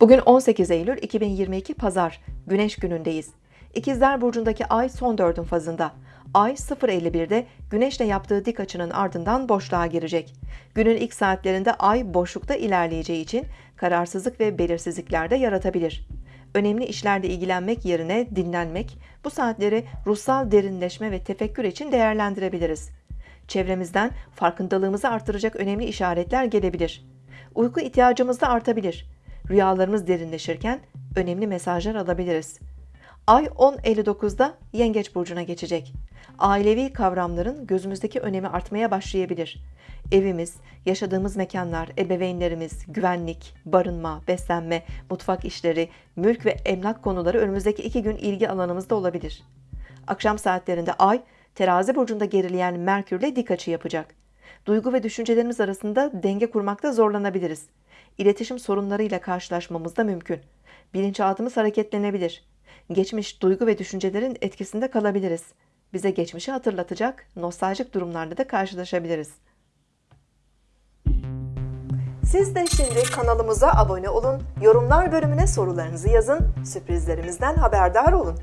Bugün 18 Eylül 2022 Pazar, Güneş günündeyiz. İkizler Burcu'ndaki ay son dördün fazında. Ay 0.51'de Güneş'le yaptığı dik açının ardından boşluğa girecek. Günün ilk saatlerinde ay boşlukta ilerleyeceği için kararsızlık ve belirsizlikler de yaratabilir. Önemli işlerle ilgilenmek yerine dinlenmek, bu saatleri ruhsal derinleşme ve tefekkür için değerlendirebiliriz. Çevremizden farkındalığımızı artıracak önemli işaretler gelebilir. Uyku ihtiyacımız da artabilir. Rüyalarımız derinleşirken önemli mesajlar alabiliriz. Ay 10.59'da Yengeç burcuna geçecek. Ailevi kavramların gözümüzdeki önemi artmaya başlayabilir. Evimiz, yaşadığımız mekanlar, ebeveynlerimiz, güvenlik, barınma, beslenme, mutfak işleri, mülk ve emlak konuları önümüzdeki iki gün ilgi alanımızda olabilir. Akşam saatlerinde Ay, terazi burcunda gerileyen Merkürle dik açı yapacak. Duygu ve düşüncelerimiz arasında denge kurmakta zorlanabiliriz. İletişim sorunlarıyla karşılaşmamız da mümkün. Bilinçaltımız hareketlenebilir. Geçmiş duygu ve düşüncelerin etkisinde kalabiliriz. Bize geçmişi hatırlatacak nostaljik durumlarla da karşılaşabiliriz. Siz de şimdi kanalımıza abone olun, yorumlar bölümüne sorularınızı yazın, sürprizlerimizden haberdar olun.